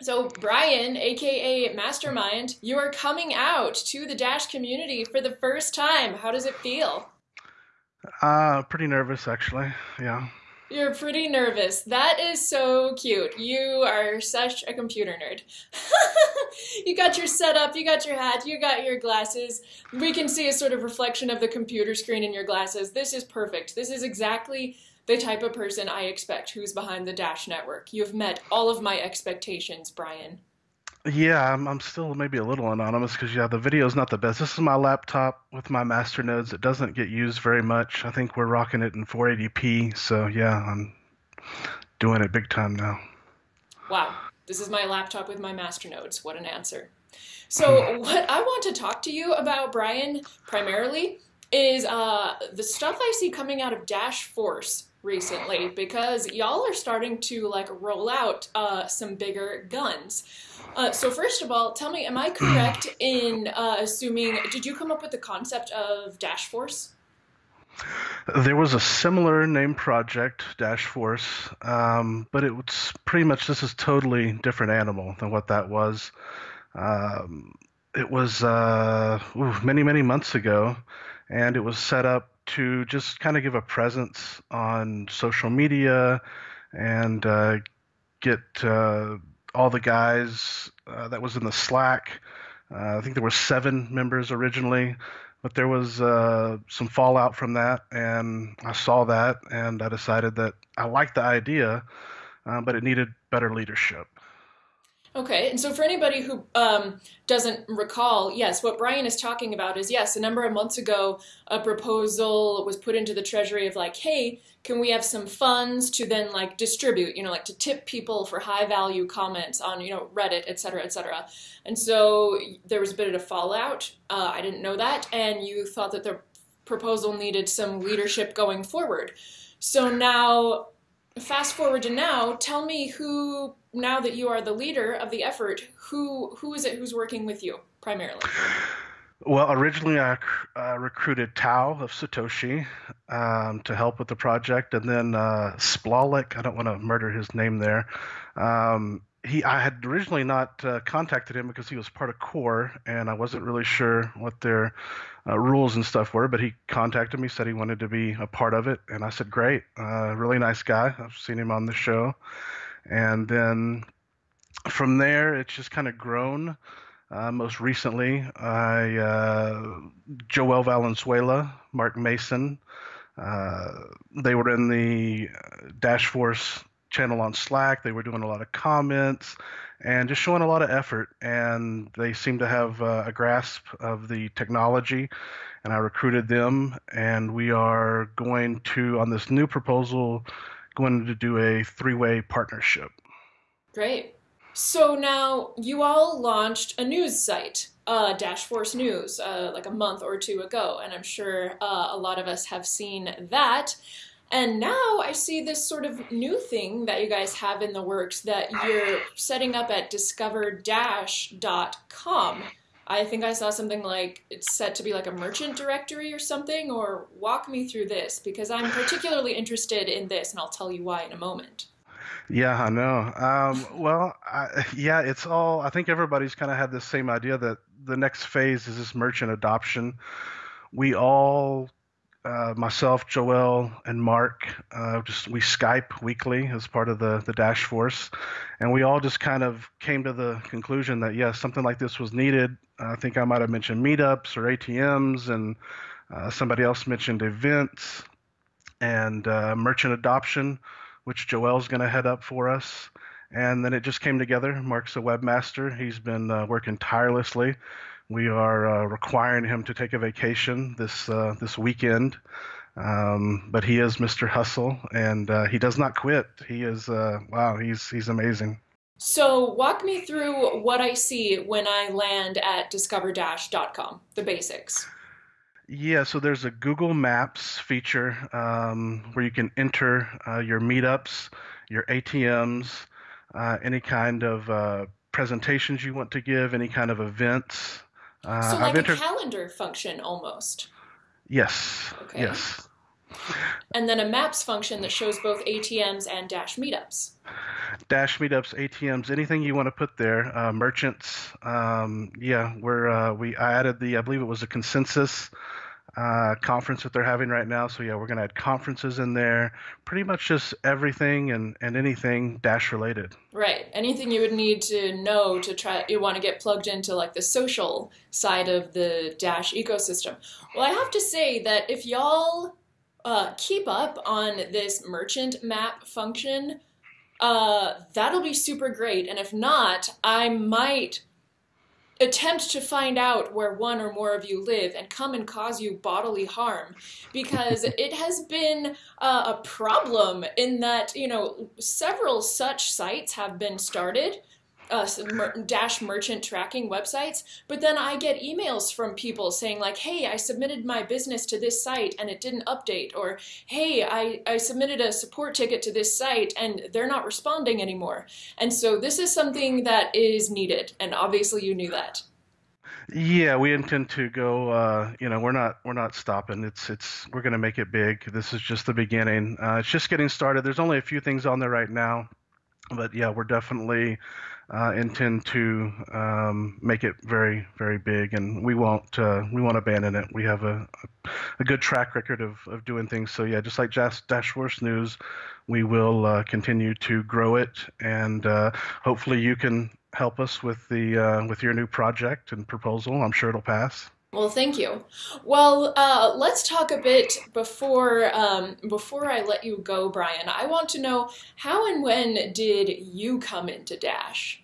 So, Brian, aka Mastermind, you are coming out to the Dash community for the first time. How does it feel? Uh, pretty nervous actually. Yeah. You're pretty nervous. That is so cute. You are such a computer nerd. you got your setup, you got your hat, you got your glasses. We can see a sort of reflection of the computer screen in your glasses. This is perfect. This is exactly the type of person I expect who's behind the Dash network. You've met all of my expectations, Brian. Yeah, I'm, I'm still maybe a little anonymous because yeah, the video is not the best. This is my laptop with my master nodes. It doesn't get used very much. I think we're rocking it in 480p. So yeah, I'm doing it big time now. Wow, this is my laptop with my master nodes. What an answer. So what I want to talk to you about, Brian, primarily is uh, the stuff I see coming out of Dash Force recently because y'all are starting to like roll out uh, some bigger guns. Uh, so first of all, tell me, am I correct in uh, assuming? Did you come up with the concept of Dash Force? There was a similar name project, Dash Force, um, but it was pretty much this is totally different animal than what that was. Um, it was uh, ooh, many many months ago, and it was set up to just kind of give a presence on social media and uh, get uh, all the guys uh, that was in the Slack. Uh, I think there were seven members originally, but there was uh, some fallout from that, and I saw that, and I decided that I liked the idea, but it needed better leadership. Okay, and so for anybody who um, doesn't recall, yes, what Brian is talking about is yes, a number of months ago, a proposal was put into the Treasury of like, hey, can we have some funds to then like distribute, you know, like to tip people for high value comments on, you know, Reddit, et cetera, et cetera. And so there was a bit of a fallout. Uh, I didn't know that, and you thought that the proposal needed some leadership going forward. So now fast forward to now, tell me who now that you are the leader of the effort, who who is it who's working with you primarily? Well, originally I uh, recruited Tao of Satoshi um, to help with the project, and then uh, Splawik. I don't want to murder his name there. Um, he, I had originally not uh, contacted him because he was part of Core, and I wasn't really sure what their uh, rules and stuff were. But he contacted me, said he wanted to be a part of it, and I said, "Great, uh, really nice guy. I've seen him on the show." And then from there, it's just kind of grown. Uh, most recently, I uh, Joel Valenzuela, Mark Mason. Uh, they were in the Dash Force channel on Slack. They were doing a lot of comments and just showing a lot of effort. And they seem to have uh, a grasp of the technology. And I recruited them, and we are going to on this new proposal, going to do a three-way partnership. Great. So now you all launched a news site, uh, Dash Force News, uh, like a month or two ago, and I'm sure uh, a lot of us have seen that. And now I see this sort of new thing that you guys have in the works that you're setting up at discoverdash.com. I think I saw something like it's set to be like a merchant directory or something, or walk me through this because I'm particularly interested in this, and I'll tell you why in a moment. Yeah, I know. Um, well, I, yeah, it's all. I think everybody's kind of had the same idea that the next phase is this merchant adoption. We all, uh, myself, Joel, and Mark, uh, just we Skype weekly as part of the the Dash Force, and we all just kind of came to the conclusion that yes, something like this was needed. I think I might have mentioned meetups or ATMs, and uh, somebody else mentioned events and uh, merchant adoption which Joel's going to head up for us. And then it just came together. Mark's a webmaster. He's been uh, working tirelessly. We are uh, requiring him to take a vacation this uh, this weekend, um, but he is Mr. Hustle, and uh, he does not quit. He is uh, wow. He's he's amazing. So walk me through what I see when I land at discover-com. The basics. Yeah, so there's a Google Maps feature um, where you can enter uh, your meetups, your ATMs, uh, any kind of uh, presentations you want to give, any kind of events. Uh, so, like I've a calendar function almost. Yes. Okay. Yes. And then a maps function that shows both ATMs and Dash meetups. Dash meetups, ATMs, anything you want to put there. Uh, merchants, um, yeah, we're uh, we I added the I believe it was a consensus uh, conference that they're having right now. So yeah, we're gonna add conferences in there. Pretty much just everything and and anything Dash related. Right. Anything you would need to know to try you want to get plugged into like the social side of the Dash ecosystem. Well, I have to say that if y'all uh, keep up on this merchant map function, uh, that'll be super great. And if not, I might attempt to find out where one or more of you live and come and cause you bodily harm because it has been uh, a problem in that you know several such sites have been started uh, dash merchant tracking websites, but then I get emails from people saying like, "Hey, I submitted my business to this site and it didn't update," or "Hey, I I submitted a support ticket to this site and they're not responding anymore." And so this is something that is needed, and obviously you knew that. Yeah, we intend to go. Uh, you know, we're not we're not stopping. It's it's we're going to make it big. This is just the beginning. Uh, it's just getting started. There's only a few things on there right now, but yeah, we're definitely uh, intend to um, make it very, very big, and we won't uh, we won't abandon it. We have a, a good track record of, of doing things. So yeah, just like Dash, Dashforce News, we will uh, continue to grow it, and uh, hopefully you can help us with the uh, with your new project and proposal. I'm sure it'll pass. Well, thank you. Well, uh, let's talk a bit before um, before I let you go, Brian. I want to know how and when did you come into Dash?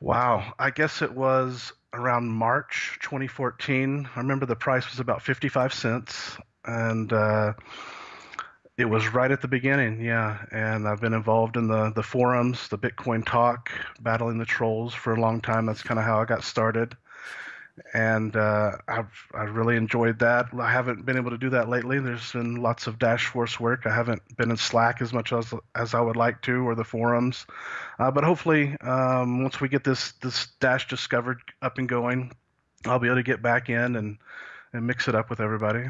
Wow, I guess it was around March 2014. I remember the price was about 55 cents, and uh, it was right at the beginning. Yeah, and I've been involved in the the forums, the Bitcoin talk, battling the trolls for a long time. That's kind of how I got started and uh, I've I really enjoyed that. I haven't been able to do that lately. There's been lots of Dashforce work. I haven't been in Slack as much as as I would like to, or the forums. Uh, but hopefully, um, once we get this this Dash discovered up and going, I'll be able to get back in and and mix it up with everybody.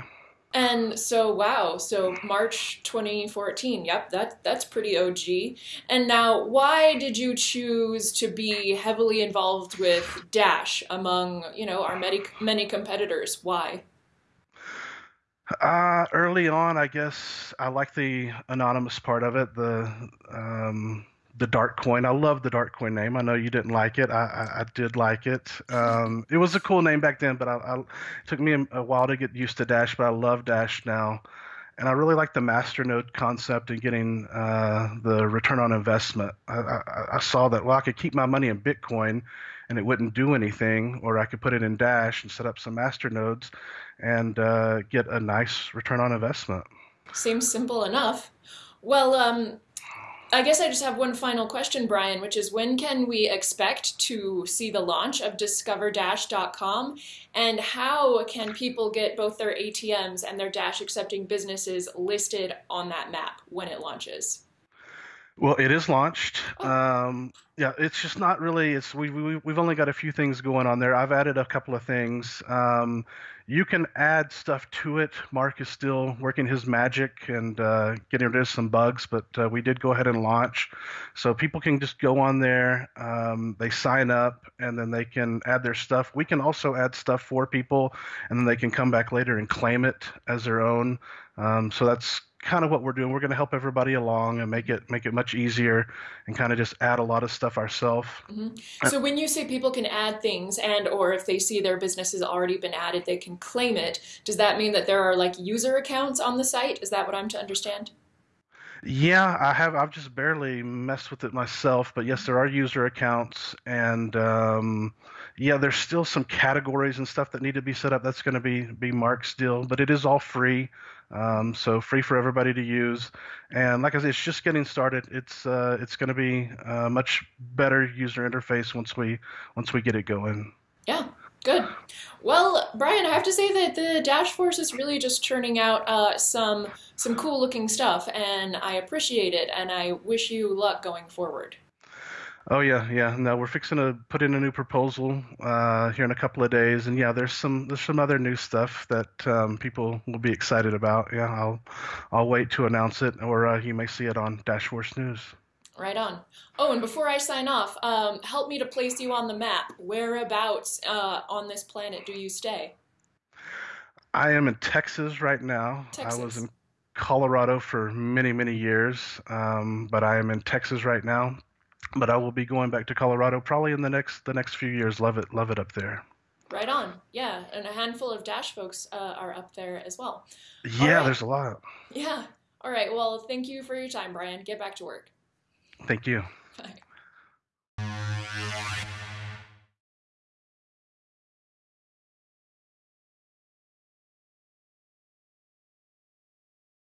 And so, wow, so March 2014, yep, that, that's pretty OG. And now, why did you choose to be heavily involved with Dash among, you know, our many, many competitors? Why? Uh, early on, I guess I like the anonymous part of it. The um, the Darkcoin. I love the Darkcoin name. I know you didn't like it. I, I, I did like it. Um, it was a cool name back then, but I, I, it took me a, a, while to get used to Dash. But I love Dash now, and I really like the masternode concept and getting uh, the return on investment. I, I, saw that well, I could keep my money in Bitcoin, and it wouldn't do anything, or I could put it in Dash and set up some masternodes and uh, get a nice return on investment. Seems simple enough. Well, um, I guess I just have one final question, Brian, which is when can we expect to see the launch of discoverdash.com and how can people get both their ATMs and their Dash accepting businesses listed on that map when it launches? Well, it is launched. Oh. Um, yeah, it's just not really. It's we, we we've only got a few things going on there. I've added a couple of things. Um, you can add stuff to it. Mark is still working his magic and uh, getting rid of some bugs, but uh, we did go ahead and launch. So people can just go on there, um, they sign up, and then they can add their stuff. We can also add stuff for people, and then they can come back later and claim it as their own. Um, so that's kind of what we're doing. We're going to help everybody along and make it make it much easier and kind of just add a lot of stuff ourselves. Mm-hmm. So when you say people can add things and or if they see their business has already been added, they can claim it. Does that mean that there are like user accounts on the site? Is that what I'm to understand? Yeah, I have. I've just barely messed with it myself, but yes, there are user accounts, and um, yeah, there's still some categories and stuff that need to be set up. That's going to be be marked still, but it is all free. Um, so free for everybody to use. And like I said, it's just getting started. It's uh, it's going to be a much better user interface once we once we get it going. Yeah, good. Well, Brian, I have to say that the Dashforce is really just churning out uh, some some cool looking stuff, and I appreciate it. And I wish you luck going forward. Oh yeah, yeah. No, we're fixing to put in a new proposal uh, here in a couple of days, and yeah, there's some there's some other new stuff that um, people will be excited about. Yeah, I'll I'll wait to announce it, or uh, you may see it on Dashforce News. Right on. Oh, and before I sign off, um, help me to place you on the map. Whereabouts uh, on this planet do you stay? I am in Texas right now. Texas. I was in Colorado for many, many years, um, but I am in Texas right now. But I will be going back to Colorado probably in the next the next few years. Love it, love it up there. Right on. Yeah, and a handful of Dash folks uh, are up there as well. Yeah, right. there's a lot. Yeah. All right. Well, thank you for your time, Brian. Get back to work. Thank you.